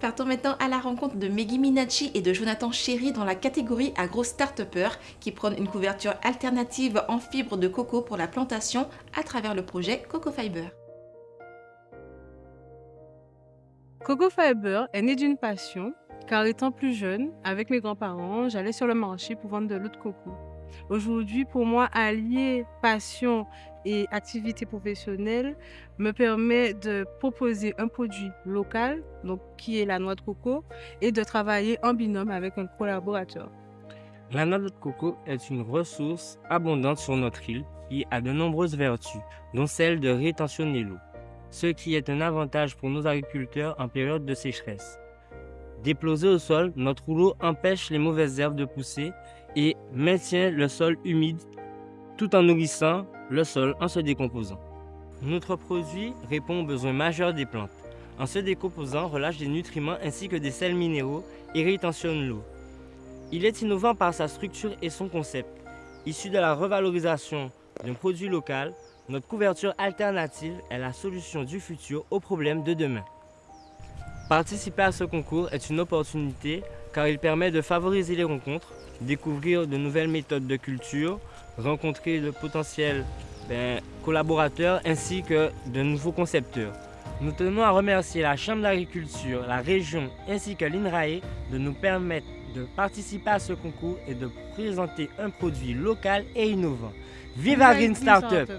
Partons maintenant à la rencontre de Meggy Minachi et de Jonathan Chéry dans la catégorie agro start qui prônent une couverture alternative en fibre de coco pour la plantation à travers le projet Coco Fiber. Coco Fiber est né d'une passion, car étant plus jeune, avec mes grands-parents, j'allais sur le marché pour vendre de l'eau de coco. Aujourd'hui, pour moi, allier passion et activité professionnelle me permet de proposer un produit local, donc qui est la noix de coco, et de travailler en binôme avec un collaborateur. La noix de coco est une ressource abondante sur notre île qui a de nombreuses vertus, dont celle de rétentionner l'eau, ce qui est un avantage pour nos agriculteurs en période de sécheresse. Déposé au sol, notre rouleau empêche les mauvaises herbes de pousser et maintient le sol humide tout en nourrissant le sol en se décomposant. Notre produit répond aux besoins majeurs des plantes. En se décomposant, relâche des nutriments ainsi que des sels minéraux et rétentionne l'eau. Il est innovant par sa structure et son concept. Issu de la revalorisation d'un produit local, notre couverture alternative est la solution du futur aux problèmes de demain. Participer à ce concours est une opportunité car il permet de favoriser les rencontres, découvrir de nouvelles méthodes de culture, rencontrer de potentiels ben, collaborateurs ainsi que de nouveaux concepteurs. Nous tenons à remercier la Chambre d'agriculture, la région ainsi que l'INRAE de nous permettre de participer à ce concours et de présenter un produit local et innovant. Vive Green Startup!